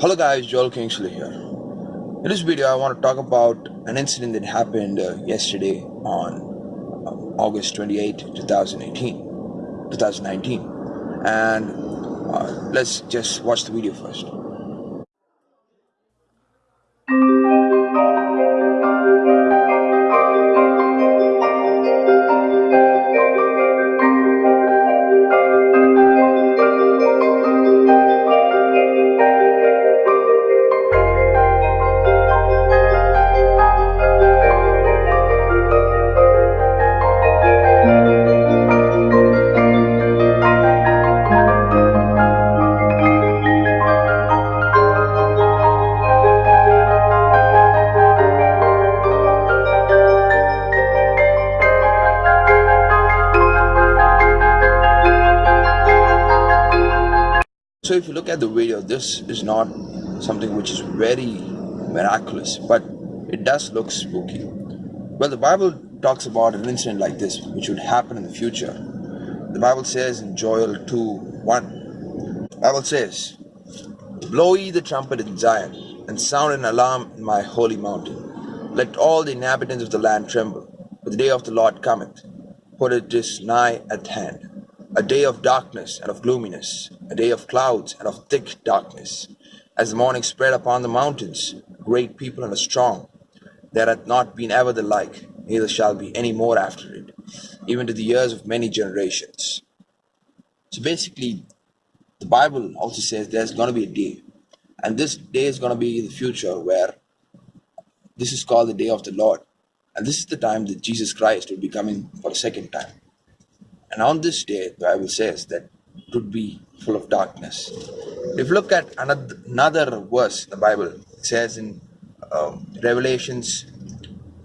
Hello guys, Joel Kingsley here. In this video, I want to talk about an incident that happened uh, yesterday on um, August 28, 2018, 2019. And uh, let's just watch the video first. So if you look at the video, this is not something which is very miraculous, but it does look spooky. Well, the Bible talks about an incident like this, which would happen in the future. The Bible says in Joel 2 1, the Bible says, Blow ye the trumpet in Zion, and sound an alarm in my holy mountain. Let all the inhabitants of the land tremble, for the day of the Lord cometh, for it is nigh at hand a day of darkness and of gloominess, a day of clouds and of thick darkness. As the morning spread upon the mountains, great people and a strong, there hath not been ever the like, neither shall be any more after it, even to the years of many generations. So basically, the Bible also says there's going to be a day, and this day is going to be the future where this is called the day of the Lord. And this is the time that Jesus Christ will be coming for a second time. And on this day, the Bible says that it would be full of darkness. If you look at another, verse, the Bible it says in um, Revelations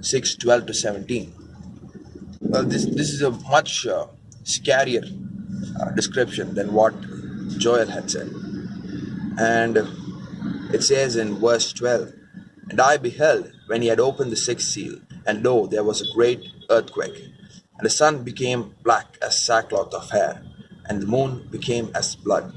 6 12 to 17. Well, this, this is a much uh, scarier uh, description than what Joel had said. And it says in verse 12 And I beheld when he had opened the sixth seal, and lo, there was a great earthquake and the sun became black as sackcloth of hair, and the moon became as blood.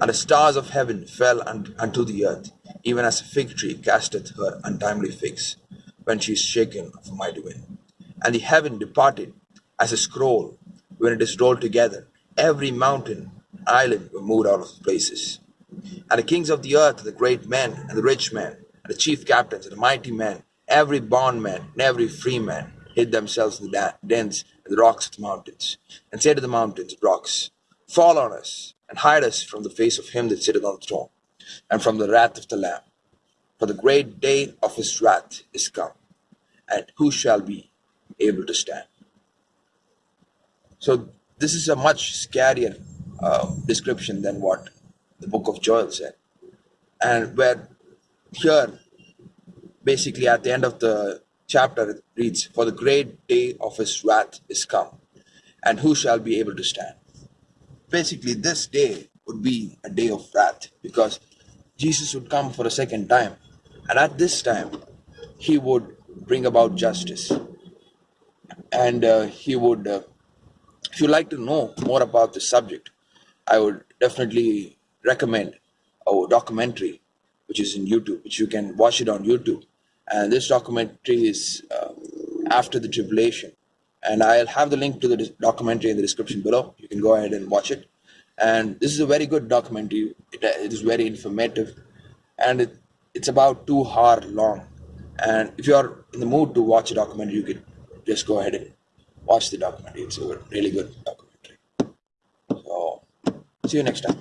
And the stars of heaven fell unto the earth, even as a fig tree casteth her untimely figs, when she is shaken of a mighty wind. And the heaven departed as a scroll when it is rolled together. Every mountain and island were moved out of places. And the kings of the earth, the great men, and the rich men, and the chief captains, and the mighty men, every bondman, and every free man, hid themselves in the dens and the rocks of the mountains, and said to the mountains rocks, Fall on us, and hide us from the face of him that sitteth on the throne, and from the wrath of the Lamb. For the great day of his wrath is come, and who shall be able to stand? So this is a much scarier uh, description than what the book of Joel said. And where here, basically at the end of the chapter reads, For the great day of his wrath is come, and who shall be able to stand? Basically, this day would be a day of wrath because Jesus would come for a second time, and at this time, he would bring about justice. And uh, he would, uh, if you'd like to know more about this subject, I would definitely recommend a documentary which is in YouTube, which you can watch it on YouTube and this documentary is uh, after the tribulation and I'll have the link to the documentary in the description below. You can go ahead and watch it. And this is a very good documentary. It, it is very informative. And it, it's about two hour long. And if you're in the mood to watch a documentary you could just go ahead and watch the documentary. It's a really good documentary. So see you next time